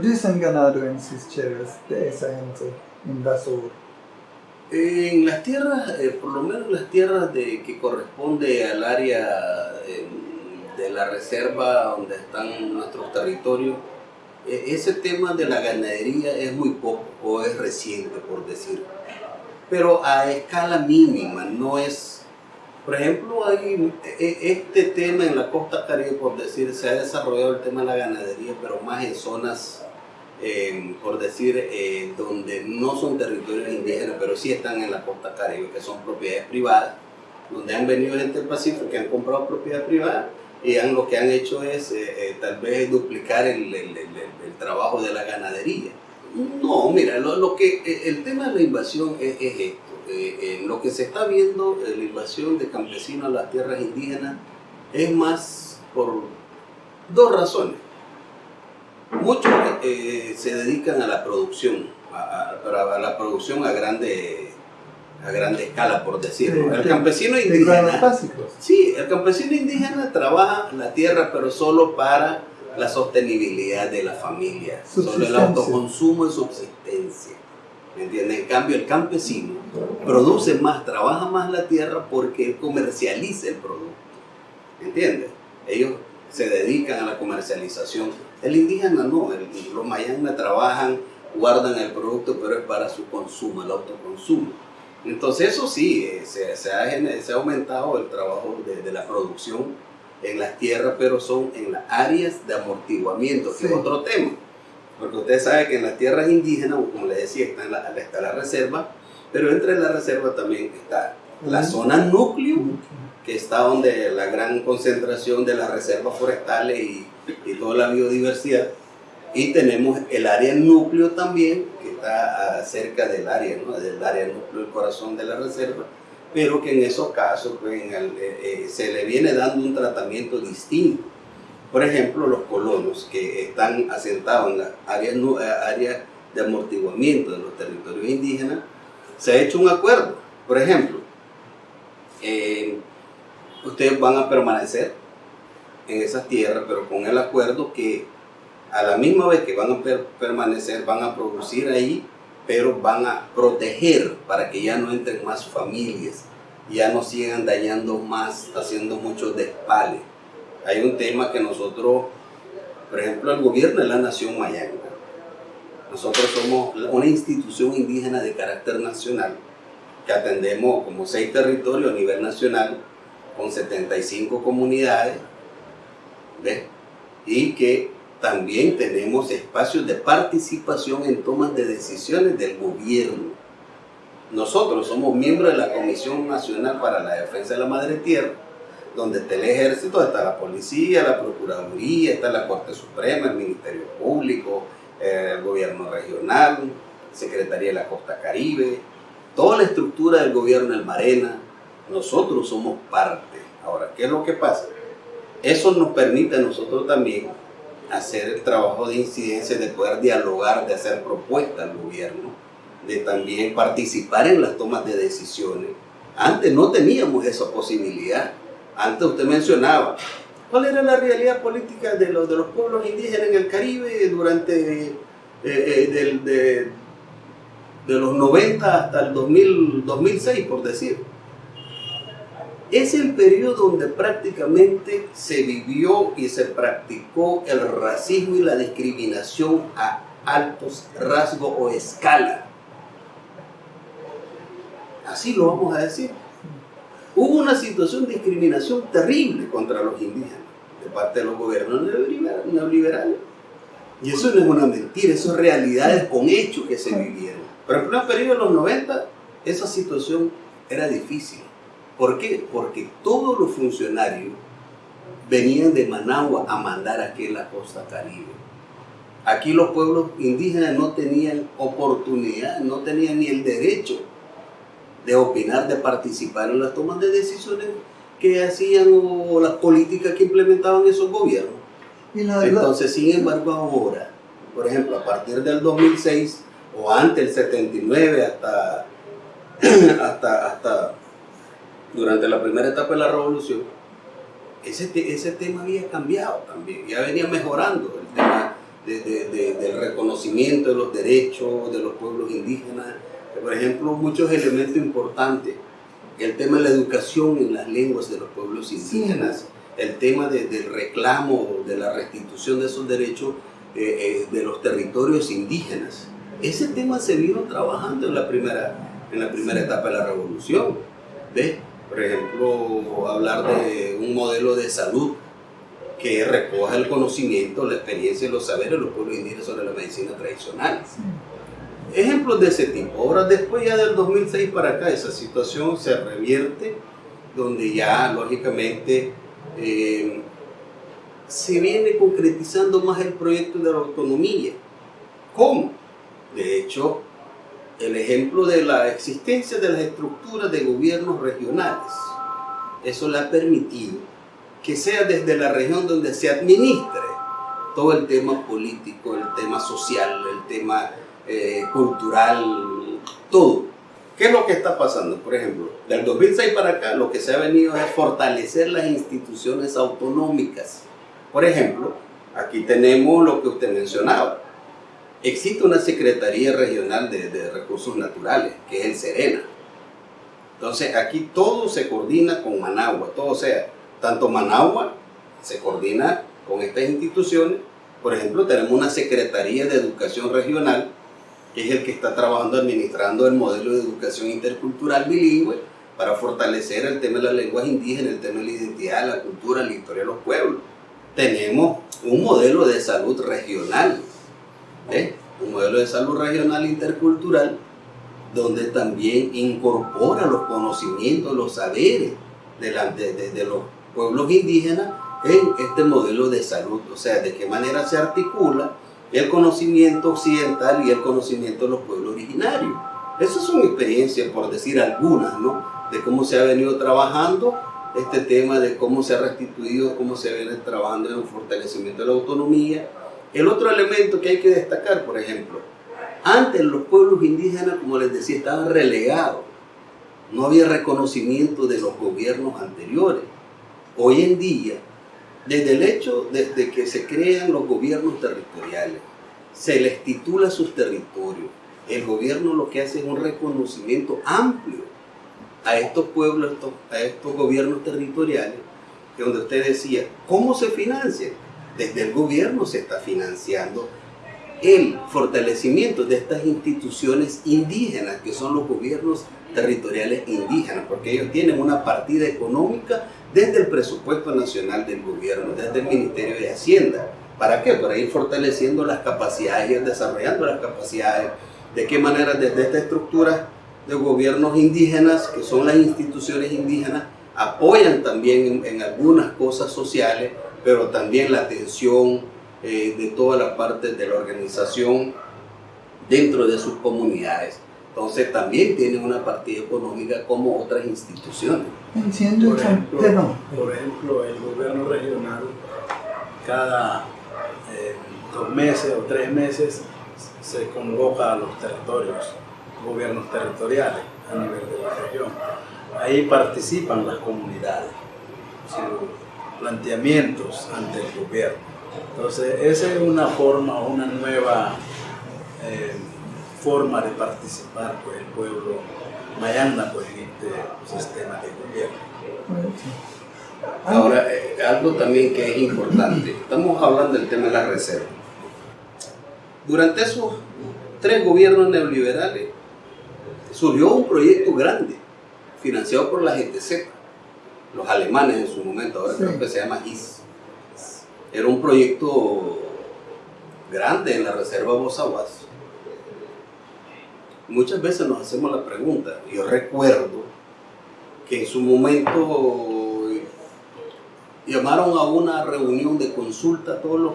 producen ganado en sus tierras de esa gente invasor? En las tierras, eh, por lo menos las tierras de, que corresponde al área eh, de la reserva donde están nuestros territorios, eh, ese tema de la ganadería es muy poco o es reciente, por decir. Pero a escala mínima, no es... Por ejemplo, hay este tema en la costa caribe, por decir, se ha desarrollado el tema de la ganadería, pero más en zonas por decir, eh, donde no son territorios indígenas, pero sí están en la costa caribe, que son propiedades privadas, donde han venido gente del Pacífico que han comprado propiedad privada y han, lo que han hecho es eh, eh, tal vez duplicar el, el, trabajo de la ganadería. No, mira, lo, lo que, el tema de la invasión es esto. Lo que se está viendo, la invasión de campesinos a las tierras indígenas, es más por dos razones. Muchos eh, se dedican a la producción, a, la producción a grande, a grande escala, por decirlo. el campesino indígena. Sí, el campesino indígena trabaja la tierra, pero solo para la sostenibilidad de la familia, solo el autoconsumo y subsistencia. ¿Me entiendes? En cambio, el campesino produce más, trabaja más la tierra porque comercializa el producto. ¿Me entiendes? Ellos se dedican a la comercialización el indígena no, los mayanas trabajan, guardan el producto, pero es para su consumo, el autoconsumo. Entonces eso sí, eh, se, ha, aumentado el trabajo de, la producción en las tierras, pero son en las áreas de amortiguamiento, que es otro tema. Porque usted sabe que en las tierras indígenas, como le decía, está, la, está la reserva, pero entre la reserva también está la zona núcleo, que está donde la gran concentración de las reservas forestales y y toda la biodiversidad. Y tenemos el área núcleo también, que está cerca del área, ¿no? del área núcleo, el corazón de la reserva, pero que en esos casos pues, eh, eh, se le viene dando un tratamiento distinto. Por ejemplo, los colonos que están asentados en las áreas, áreas de amortiguamiento de los territorios indígenas, se ha hecho un acuerdo. Por ejemplo, eh, ustedes van a permanecer en esas tierras, pero con el acuerdo que a la misma vez que van a permanecer, van a producir ahí, pero van a proteger para que ya no entren más familias, ya no sigan dañando más, haciendo muchos despales. Hay un tema que nosotros, por ejemplo, el gobierno de la nación mayana, nosotros somos una institución indígena de carácter nacional que atendemos como seis territorios a nivel nacional con 75 comunidades y que también tenemos espacios de participación en tomas de decisiones del gobierno. Nosotros somos miembros de la Comisión Nacional para la Defensa de la Madre Tierra, donde está el ejército, está la policía, la procuraduría, está la Corte Suprema, el Ministerio Público, el gobierno regional, Secretaría de la Costa Caribe, toda la estructura del gobierno del Marena, nosotros somos parte. Ahora, ¿qué es lo que pasa? Eso nos permite a nosotros también hacer el trabajo de incidencia, de poder dialogar, de hacer propuestas al gobierno, de también participar en las tomas de decisiones. Antes no teníamos esa posibilidad. Antes usted mencionaba, ¿cuál era la realidad política de los, de los pueblos indígenas en el Caribe durante eh, eh, de, de, los 90 hasta el 2006, por decir? Es el periodo donde prácticamente se vivió y se practicó el racismo y la discriminación a altos rasgos o escala. Así lo vamos a decir. Hubo una situación de discriminación terrible contra los indígenas de parte de los gobiernos neoliberales. Y eso no es una mentira, eso es realidades con hechos que se vivieron. Pero en el periodo de los 90, esa situación era difícil. ¿Por qué? Porque todos los funcionarios venían de Managua a mandar aquí en la costa caribe. Aquí los pueblos indígenas no tenían oportunidad, no tenían ni el derecho de opinar, de participar en las tomas de decisiones que hacían o las políticas que implementaban esos gobiernos. Entonces, sin embargo, ahora, por ejemplo, a partir del 2006 o antes del 79 hasta, hasta, hasta durante la primera etapa de la revolución, ese, ese tema había cambiado también, ya venía mejorando el tema del reconocimiento de los derechos de los pueblos indígenas. Por ejemplo, muchos elementos importantes. El tema de la educación en las lenguas de los pueblos indígenas, el tema del reclamo, de la restitución de esos derechos eh, eh, de los territorios indígenas. Ese tema se vino trabajando en la primera, en la primera etapa de la revolución. ¿Ves? Por ejemplo, hablar de un modelo de salud que recoja el conocimiento, la experiencia y los saberes de los pueblos indígenas sobre la medicina tradicional. Ejemplos de ese tipo. Ahora, después ya del 2006 para acá, esa situación se revierte, donde ya, lógicamente, eh, se viene concretizando más el proyecto de la autonomía. ¿Cómo? De hecho, el ejemplo de la existencia de las estructuras de gobiernos regionales, eso le ha permitido que sea desde la región donde se administre todo el tema político, el tema social, el tema eh, cultural, todo. ¿Qué es lo que está pasando? Por ejemplo, del 2006 para acá lo que se ha venido es fortalecer las instituciones autonómicas. Por ejemplo, aquí tenemos lo que usted mencionaba, existe una Secretaría Regional de, Recursos Naturales, que es el SERENA. Entonces, aquí todo se coordina con Managua, todo sea, tanto Managua se coordina con estas instituciones. Por ejemplo, tenemos una Secretaría de Educación Regional, que es el que está trabajando, administrando el modelo de educación intercultural bilingüe para fortalecer el tema de las lenguas indígenas, el tema de la identidad, la cultura, la historia de los pueblos. Tenemos un modelo de salud regional, ¿eh? un modelo de salud regional intercultural donde también incorpora los conocimientos, los saberes de, de, los pueblos indígenas en este modelo de salud, o sea, de qué manera se articula el conocimiento occidental y el conocimiento de los pueblos originarios. Esas son experiencias, por decir algunas, ¿no? De cómo se ha venido trabajando este tema, de cómo se ha restituido, cómo se viene trabajando en el fortalecimiento de la autonomía, el otro elemento que hay que destacar, por ejemplo, antes los pueblos indígenas, como les decía, estaban relegados. No había reconocimiento de los gobiernos anteriores. Hoy en día, desde el hecho, desde que se crean los gobiernos territoriales, se les titula sus territorios. El gobierno lo que hace es un reconocimiento amplio a estos pueblos, a estos gobiernos territoriales, que donde usted decía, ¿cómo se financian? desde el gobierno se está financiando el fortalecimiento de estas instituciones indígenas, que son los gobiernos territoriales indígenas, porque ellos tienen una partida económica desde el presupuesto nacional del gobierno, desde el Ministerio de Hacienda. ¿Para qué? Para ir fortaleciendo las capacidades y desarrollando las capacidades. ¿De qué manera desde esta estructura de gobiernos indígenas, que son las instituciones indígenas, apoyan también en, en algunas cosas sociales pero también la atención eh, de toda la parte de la organización dentro de sus comunidades. Entonces también tienen una partida económica como otras instituciones. Por ejemplo, por ejemplo el gobierno regional cada eh, dos meses o tres meses se convoca a los territorios, gobiernos territoriales a nivel de la región. Ahí participan las comunidades planteamientos ante el gobierno. Entonces, esa es una forma, una nueva eh, forma de participar pues, el pueblo mayanda pues, en este sistema de gobierno. Ahora, eh, algo también que es importante, estamos hablando del tema de la reserva. Durante esos tres gobiernos neoliberales surgió un proyecto grande, financiado por la GTZ, los alemanes en su momento, ahora creo que se llama GIS. Era un proyecto grande en la reserva Bozaguas. Muchas veces nos hacemos la pregunta, yo recuerdo que en su momento llamaron a una reunión de consulta a todos los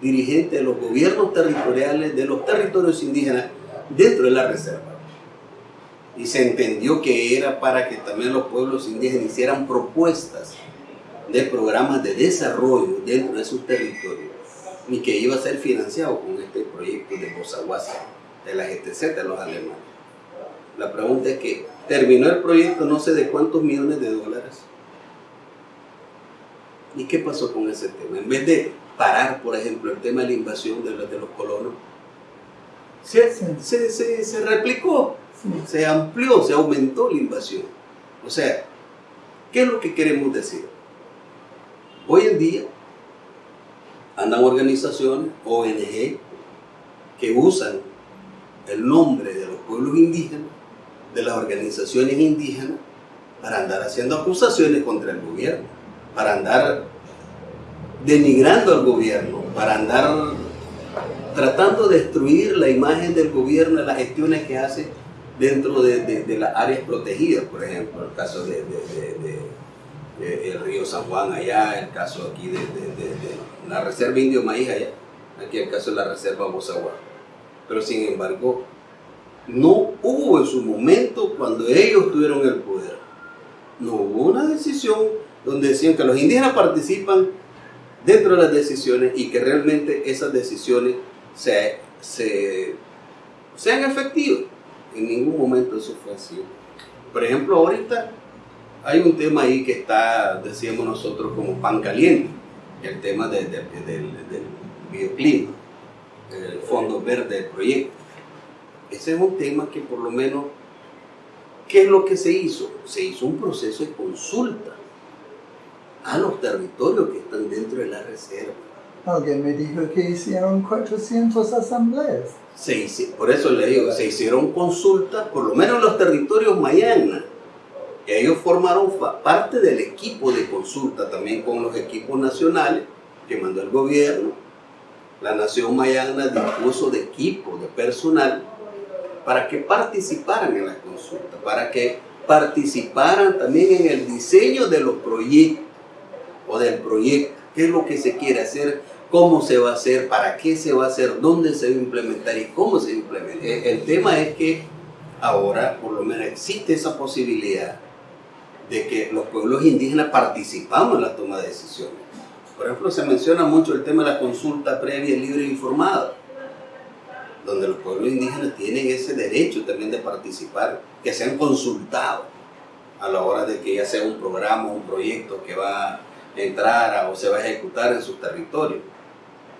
dirigentes de los gobiernos territoriales de los territorios indígenas dentro de la reserva. Y se entendió que era para que también los pueblos indígenas hicieran propuestas de programas de desarrollo dentro de sus territorios y que iba a ser financiado con este proyecto de Bozaguasa, de la GTZ de los alemanes. La pregunta es que terminó el proyecto no sé de cuántos millones de dólares ¿Y qué pasó con ese tema? En vez de parar, por ejemplo, el tema de la invasión de los, de los colonos, se, Sí. se, se, se replicó, Sí. se amplió, se aumentó la invasión. O sea, ¿qué es lo que queremos decir? Hoy en día andan organizaciones, ONG, que usan el nombre de los pueblos indígenas, de las organizaciones indígenas, para andar haciendo acusaciones contra el gobierno, para andar denigrando al gobierno, para andar tratando de destruir la imagen del gobierno, las gestiones que hace dentro de, de- las áreas protegidas, por ejemplo, el caso de, el río San Juan allá, el caso aquí de, la reserva Indio Maíz allá, aquí el caso de la reserva Bozaguá. Pero sin embargo, no hubo en su momento, cuando ellos tuvieron el poder, no hubo una decisión donde decían que los indígenas participan dentro de las decisiones y que realmente esas decisiones se, se- sean efectivas. En ningún momento eso fue así. Por ejemplo, ahorita hay un tema ahí que está, decíamos nosotros, como pan caliente, el tema de- de- del, del bioclima, el fondo verde del proyecto. Ese es un tema que por lo menos, ¿qué es lo que se hizo? Se hizo un proceso de consulta a los territorios que están dentro de la reserva. Alguien me dijo que hicieron 400 asambleas. Se hici- por eso le digo, se hicieron consultas, por lo menos en los territorios mayana. Ellos formaron parte del equipo de consulta, también con los equipos nacionales que mandó el gobierno. La nación mayana dispuso de equipo, de personal, para que participaran en la consulta, para que participaran también en el diseño de los proyectos o del proyecto, qué es lo que se quiere hacer, cómo se va a hacer, para qué se va a hacer, dónde se va a implementar y cómo se implementa. El, el tema es que ahora por lo menos existe esa posibilidad de que los pueblos indígenas participamos en la toma de decisiones. Por ejemplo, se menciona mucho el tema de la consulta previa, libre e informada, donde los pueblos indígenas tienen ese derecho también de participar, que sean consultados a la hora de que ya sea un programa, un proyecto que va a entrar o se va a ejecutar en sus territorios.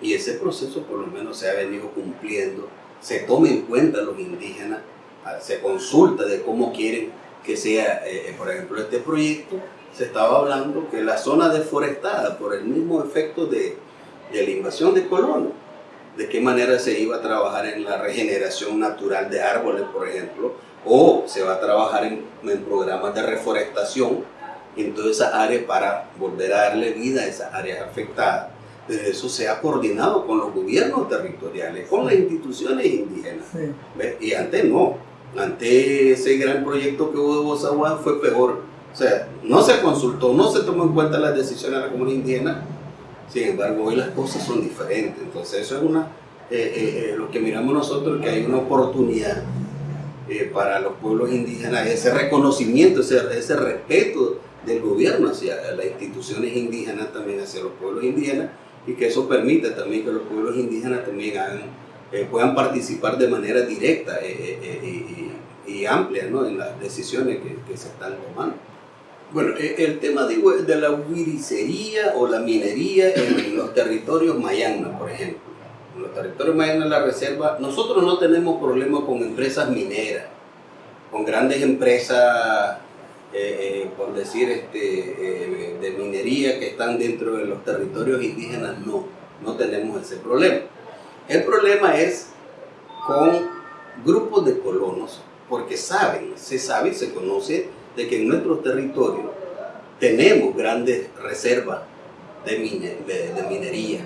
Y ese proceso por lo menos se ha venido cumpliendo, se toma en cuenta los indígenas, ah, se consulta de cómo quieren que sea, eh, eh, por ejemplo, este proyecto, se estaba hablando que la zona deforestada por el mismo efecto de, de la invasión de colonos, de qué manera se iba a trabajar en la regeneración natural de árboles, por ejemplo, o se va a trabajar en, en programas de reforestación en todas esas áreas para volver a darle vida a esas áreas afectadas. Pero eso se ha coordinado con los gobiernos territoriales, con las instituciones indígenas. Y antes no. Antes ese gran proyecto que hubo de Bozaguá fue peor. O sea, no se consultó, no se tomó en cuenta las decisiones de la comunidad indígena. Sin embargo, hoy las cosas son diferentes. Entonces, eso es una, eh, eh, eh, lo que miramos nosotros, que hay una oportunidad para los pueblos indígenas, ese reconocimiento, ese, ese respeto del gobierno hacia las instituciones indígenas, también hacia los pueblos indígenas, y que eso permite también que los pueblos indígenas también puedan participar de manera directa y, y amplia ¿no? en las decisiones que, que se están tomando. Bueno, eh, el tema digo, de la huiricería o la minería en los territorios mayanas, por ejemplo. En los territorios mayanas de la reserva, nosotros no tenemos problemas con empresas mineras, con grandes empresas, eh, eh, por decir, este, de minería que están dentro de los territorios indígenas, no, no tenemos ese problema. El problema es con grupos de colonos, porque saben, se sabe y se conoce de que en nuestros territorios tenemos grandes reservas de, mine- de, de minería.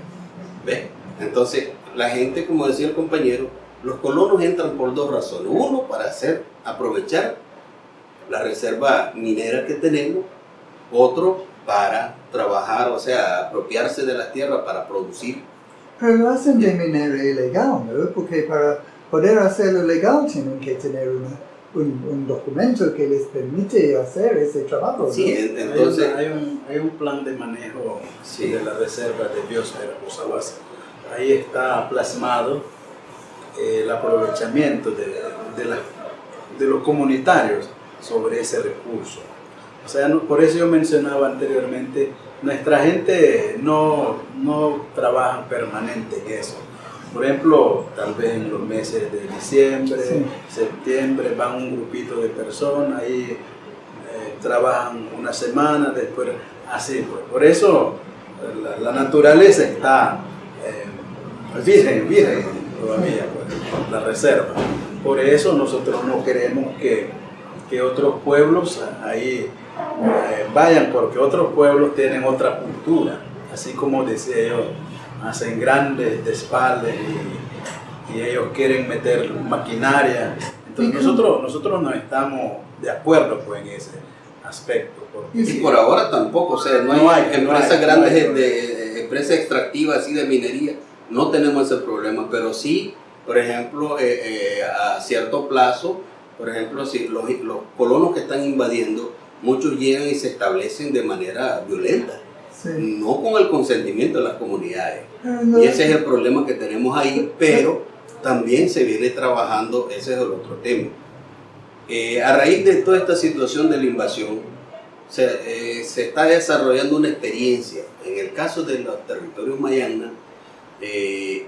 ¿Ves? Entonces, la gente, como decía el compañero, los colonos entran por dos razones. Uno, para hacer, aprovechar la reserva minera que tenemos. Otro, para trabajar, o sea, apropiarse de la tierra para producir. Pero lo hacen de manera ilegal, ¿no? Porque para poder hacerlo legal tienen que tener una- un, un documento que les permite hacer ese trabajo. Sí, entonces, Hay, un, hay un plan de manejo Sí. de la reserva de biosfera Bozaguas. Ahí está plasmado eh, el aprovechamiento de, de, la- de los comunitarios sobre ese recurso. O sea, no- por eso yo mencionaba anteriormente nuestra gente no, no trabaja permanente en eso. Por ejemplo, tal vez en los meses de diciembre, septiembre, van un grupito de personas y eh, trabajan una semana, después así. Pues. Por eso la, naturaleza está eh, virgen, virgen todavía, pues, la reserva. Por eso nosotros no queremos que, que otros pueblos ahí eh, vayan, porque otros pueblos tienen otra cultura, así como decía yo hacen grandes despaldes y, y ellos quieren meter maquinaria. Entonces nosotros, nosotros no estamos de acuerdo pues, en ese aspecto. y por ahora tampoco, o sea, no, hay, empresas grandes, de, empresas extractivas así de minería, no tenemos ese problema, pero sí, por ejemplo, eh, eh, a cierto plazo, por ejemplo, si los, los colonos que están invadiendo, muchos llegan y se establecen de manera violenta no con el consentimiento de las comunidades. Ah, y ese es el problema que tenemos ahí, pero también se viene trabajando, ese es el otro tema. Eh, a raíz de toda esta situación de la invasión, se, eh, se, está desarrollando una experiencia. En el caso de los territorios mayana, eh,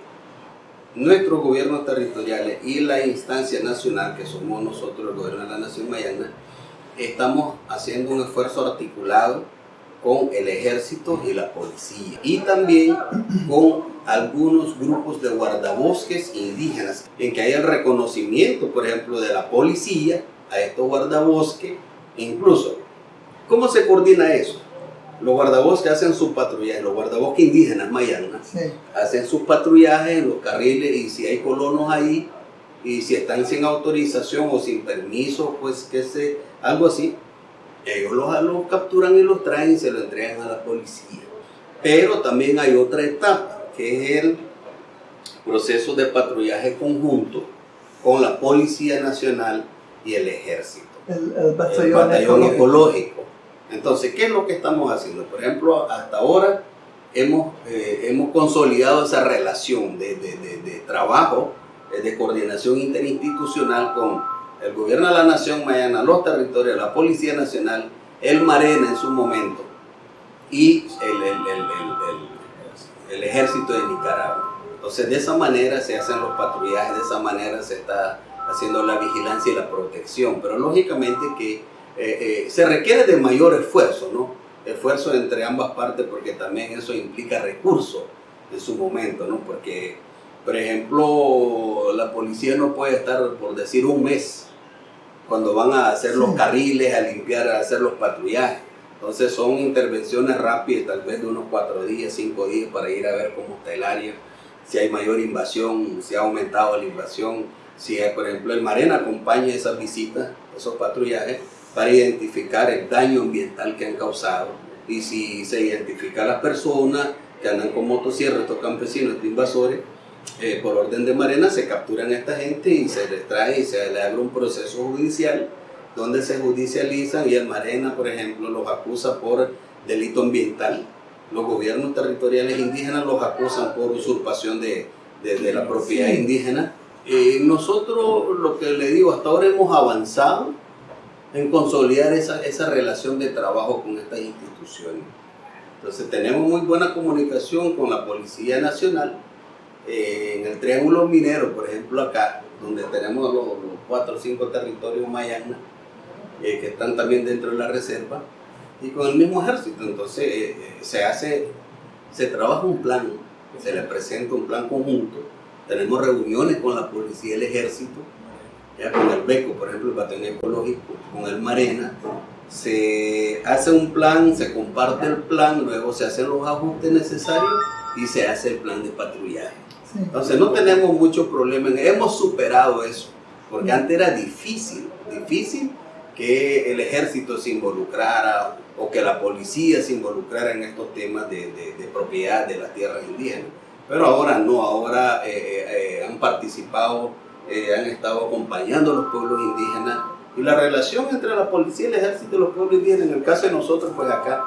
nuestros gobiernos territoriales y la instancia nacional, que somos nosotros, el gobierno de la nación mayana, estamos haciendo un esfuerzo articulado con el ejército y la policía y también con algunos grupos de guardabosques indígenas en que hay el reconocimiento por ejemplo de la policía a estos guardabosques incluso ¿cómo se coordina eso? los guardabosques hacen su patrullaje, los guardabosques indígenas mayanas hacen sus patrullajes en los carriles y si hay colonos ahí y si están sin autorización o sin permiso pues que se algo así ellos los, capturan y los traen y se lo entregan a la policía. Pero también hay otra etapa, que es el proceso de patrullaje conjunto con la Policía Nacional y el Ejército. El, batallón, ecológico. Entonces, ¿qué es lo que estamos haciendo? Por ejemplo, hasta ahora hemos, eh, hemos consolidado esa relación de, de, de, de trabajo, eh, de coordinación interinstitucional con el gobierno de la nación mayana, los territorios, la Policía Nacional, el Marena en su momento y el, el, ejército de Nicaragua. Entonces de esa manera se hacen los patrullajes, de esa manera se está haciendo la vigilancia y la protección, pero lógicamente que eh, eh, se requiere de mayor esfuerzo, ¿no? Esfuerzo entre ambas partes porque también eso implica recursos en su momento, ¿no? Porque, por ejemplo, la policía no puede estar, por decir, un mes cuando van a hacer los carriles, a limpiar, a hacer los patrullajes. Entonces son intervenciones rápidas, tal vez de unos cuatro días, cinco días para ir a ver cómo está el área, si hay mayor invasión, si ha aumentado la invasión, si por ejemplo el Marena acompaña esas visitas, esos patrullajes, para identificar el daño ambiental que han causado. Y si se identifica a las personas que andan con motosierras, estos campesinos, estos invasores, eh, por orden de Marena se capturan a esta gente y se les trae y se le abre un proceso judicial donde se judicializan y el Marena, por ejemplo, los acusa por delito ambiental. Los gobiernos territoriales indígenas los acusan por usurpación de, de, la propiedad indígena. Eh, nosotros, lo que le digo, hasta ahora hemos avanzado en consolidar esa, esa relación de trabajo con estas instituciones. Entonces tenemos muy buena comunicación con la Policía Nacional, eh, en el Triángulo Minero, por ejemplo acá, donde tenemos los, cuatro o cinco territorios mayanas, eh, que están también dentro de la reserva, y con el mismo ejército. Entonces eh, se hace, se trabaja un plan, se le presenta un plan conjunto, tenemos reuniones con la policía y el ejército, ya con el BECO, por ejemplo, el batallón ecológico, con el Marena, se hace un plan, se comparte el plan, luego se hacen los ajustes necesarios y se hace el plan de patrullaje. Entonces no tenemos mucho problema, hemos superado eso, porque antes era difícil, difícil que el ejército se involucrara o que la policía se involucrara en estos temas de, propiedad de las tierras indígenas. Pero ahora no, ahora eh, eh, eh, han participado, han estado acompañando a los pueblos indígenas y la relación entre la policía el ejército y los pueblos indígenas, en el caso de nosotros, pues acá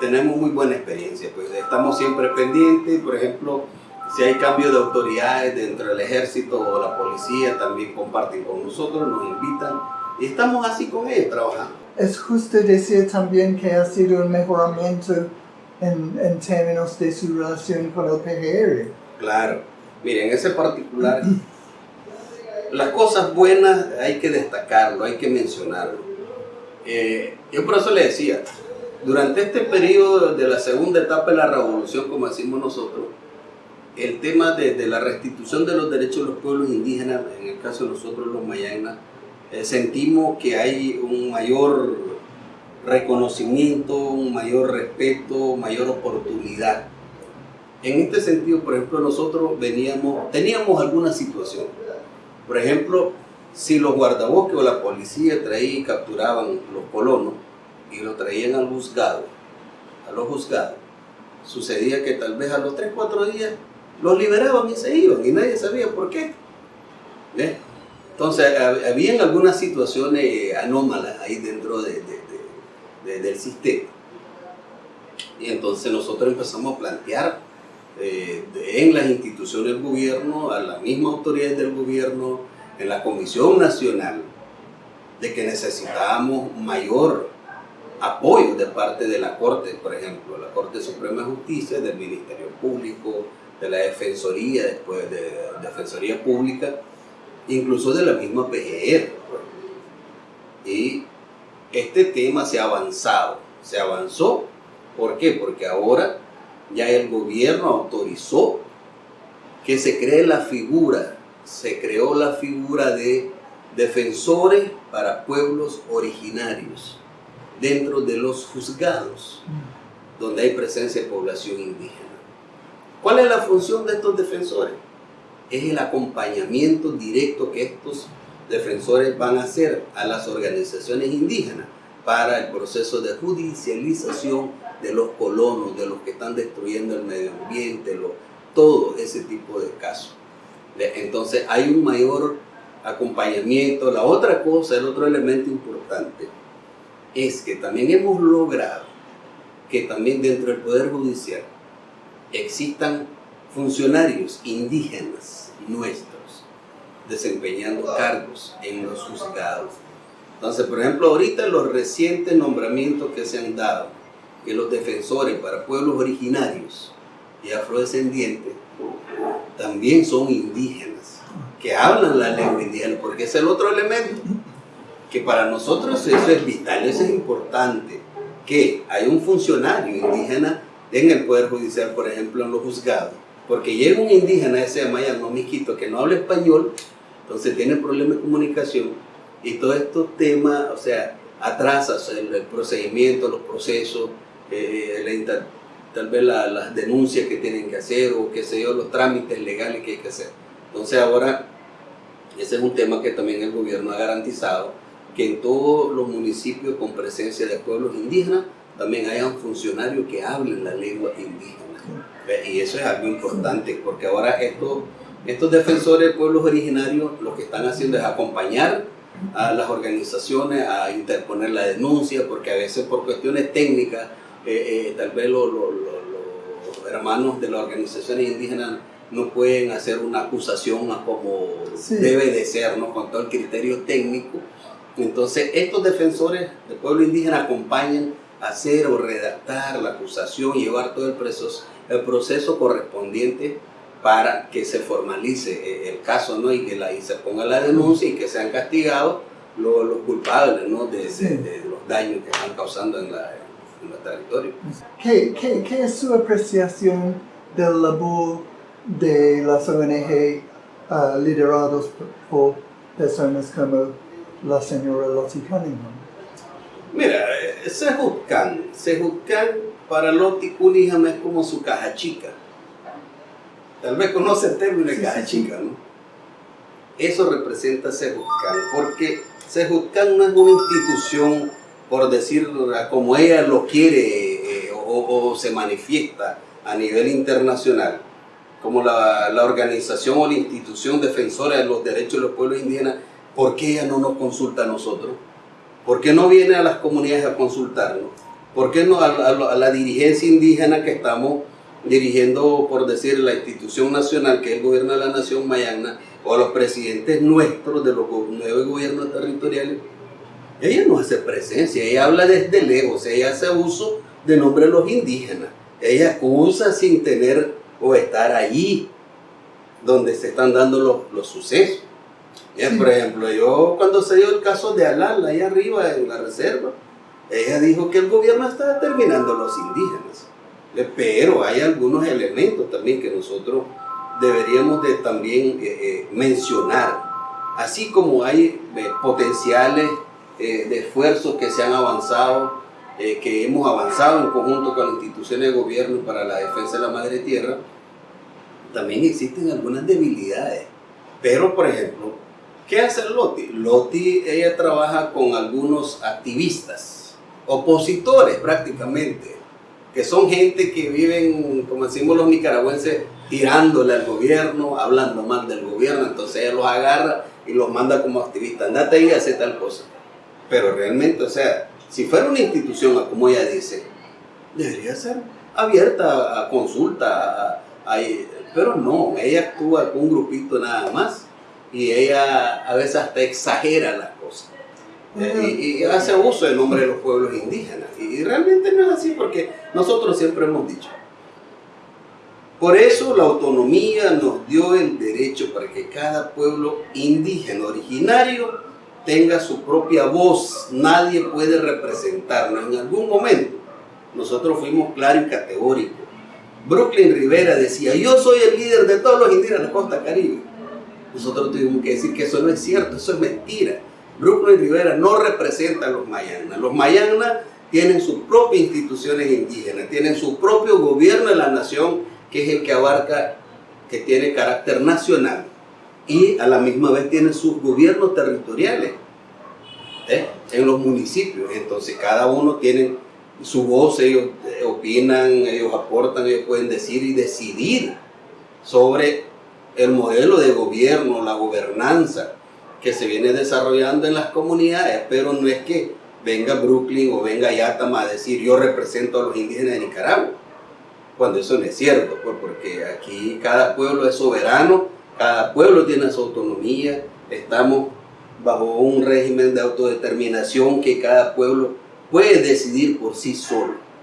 tenemos muy buena experiencia, pues estamos siempre pendientes, por ejemplo, si hay cambio de autoridades dentro del ejército o la policía, también comparten con nosotros, nos invitan y estamos así con ellos trabajando. Es justo decir también que ha sido un mejoramiento en, en términos de su relación con el PGR. Claro. Miren, ese particular, las cosas buenas hay que destacarlo, hay que mencionarlo. Eh, yo por eso le decía, durante este periodo de la segunda etapa de la revolución, como decimos nosotros, el tema de, la restitución de los derechos de los pueblos indígenas, en el caso de nosotros los mayainas, eh, sentimos que hay un mayor reconocimiento, un mayor respeto, mayor oportunidad. En este sentido, por ejemplo, nosotros veníamos, teníamos alguna situación. Por ejemplo, si los guardabosques o la policía traían y capturaban los colonos y lo traían al juzgado, a los juzgados, sucedía que tal vez a los 3, 4 días los liberaban y se iban y nadie sabía por qué. Entonces, habían algunas situaciones anómalas ahí dentro de, del sistema. Y entonces nosotros empezamos a plantear eh, en las instituciones del gobierno, a las mismas autoridades del gobierno, en la Comisión Nacional, de que necesitábamos mayor apoyo de parte de la Corte, por ejemplo, la Corte Suprema de Justicia, del Ministerio Público, de la Defensoría, después de Defensoría Pública, incluso de la misma PGR. Y este tema se ha avanzado, se avanzó, ¿por qué? Porque ahora ya el gobierno autorizó que se cree la figura, se creó la figura de defensores para pueblos originarios dentro de los juzgados, donde hay presencia de población indígena. ¿Cuál es la función de estos defensores? Es el acompañamiento directo que estos defensores van a hacer a las organizaciones indígenas para el proceso de judicialización de los colonos, de los que están destruyendo el medio ambiente, todo ese tipo de casos. Entonces hay un mayor acompañamiento. La otra cosa, el otro elemento importante, es que también hemos logrado que también dentro del Poder Judicial existan funcionarios indígenas nuestros desempeñando cargos en los juzgados. Entonces, por ejemplo, ahorita los recientes nombramientos que se han dado, que los defensores para pueblos originarios y afrodescendientes también son indígenas, que hablan la lengua indígena, porque es el otro elemento, que para nosotros eso es vital, eso es importante, que hay un funcionario indígena en el Poder Judicial, por ejemplo, en los juzgados, porque llega un indígena, ese de Maya, no Miquito, que no habla español, entonces tiene problemas de comunicación y todos estos temas, o sea, atrasa el, procedimiento, los procesos, eh, tal vez las denuncias que tienen que hacer o qué sé yo, los trámites legales que hay que hacer. Entonces ahora, ese es un tema que también el gobierno ha garantizado, que en todos los municipios con presencia de pueblos indígenas también hayan funcionarios que hablen la lengua indígena. Y eso es algo importante, porque ahora esto estos defensores de pueblos originarios lo que están haciendo es acompañar a las organizaciones a interponer la denuncia, porque a veces por cuestiones técnicas, eh, eh, tal vez los, hermanos de las organizaciones indígenas no pueden hacer una acusación como debe de ser, ¿no? con todo el criterio técnico. Entonces, estos defensores del pueblo indígena acompañan hacer o redactar la acusación, llevar todo el proceso, el proceso correspondiente para que se formalice eh, el caso ¿no? y que la, y se ponga la denuncia y que sean castigados los, los culpables ¿no? de, de, los daños que están causando en, la, en el territorio. ¿Qué, qué, ¿Qué, es su apreciación del labor de las ONG uh, ah, liderados por personas como la señora Lottie Cunningham? Mira, eh, Sejutcan, Sejutcan para Lottie Cunningham es como su caja chica Tal vez conoce el término de caja chica, ¿no? Eso representa Sejutcan, porque Sejutcan no es una institución, por decirlo como ella lo quiere eh, o, se manifiesta a nivel internacional, como la, la, organización o la institución defensora de los derechos de los pueblos indígenas, ¿por qué ella no nos consulta a nosotros? ¿Por qué no viene a las comunidades a consultarnos? ¿Por qué no a, la dirigencia indígena que estamos dirigiendo, por decir, la institución nacional, que es el gobierno de la nación mayana, o a los presidentes nuestros de los nuevos gobiernos territoriales, ella no hace presencia, ella habla desde lejos, ella hace uso de nombre de los indígenas. Ella acusa sin tener o estar allí donde se están dando los, los sucesos. Ya, Por ejemplo, yo cuando se dio el caso de Alal, ahí arriba en la reserva, ella dijo que el gobierno está determinando a los indígenas. Pero hay algunos elementos también que nosotros deberíamos de también eh, eh, mencionar. Así como hay eh, potenciales de esfuerzos que se han avanzado, que hemos avanzado en conjunto con las instituciones de gobierno para la defensa de la madre tierra, también existen algunas debilidades. Pero, por ejemplo, ¿qué hace Loti? Loti, ella trabaja con algunos activistas, opositores prácticamente, que son gente que viven, como decimos los nicaragüenses, tirándole al gobierno, hablando mal del gobierno, entonces ella los agarra y los manda como activistas, andate ahí y hace tal cosa. Pero realmente, o sea, si fuera una institución, como ella dice, debería ser abierta a consulta, a- pero no, ella actúa con un grupito nada más y ella a veces hasta exagera las cosas. Eh, y, y hace uso del nombre de los pueblos indígenas. Y, y realmente no es así porque nosotros siempre hemos dicho. Por eso la autonomía nos dio el derecho para que cada pueblo indígena originario tenga su propia voz. Nadie puede representarnos. En algún momento nosotros fuimos claros y categóricos. Brooklyn Rivera decía, yo soy el líder de todos los indígenas de la costa caribe. Nosotros tuvimos que decir que eso no es cierto, eso es mentira. Brooklyn Rivera no representa a los mayanas. Los mayanas tienen sus propias instituciones indígenas, tienen su propio gobierno de la nación, que es el que abarca, que tiene carácter nacional. Y a la misma vez tienen sus gobiernos territoriales ¿eh? en los municipios. Entonces cada uno tiene su voz, ellos eh, opinan, ellos aportan, ellos pueden decir y decidir sobre el modelo de gobierno, la gobernanza que se viene desarrollando en las comunidades, pero no es que venga Brooklyn o venga Yatama a decir yo represento a los indígenas de Nicaragua, cuando eso no es cierto, pues, porque aquí cada pueblo es soberano, cada pueblo tiene su autonomía, estamos bajo un régimen de autodeterminación que cada pueblo puede decidir por sí solo.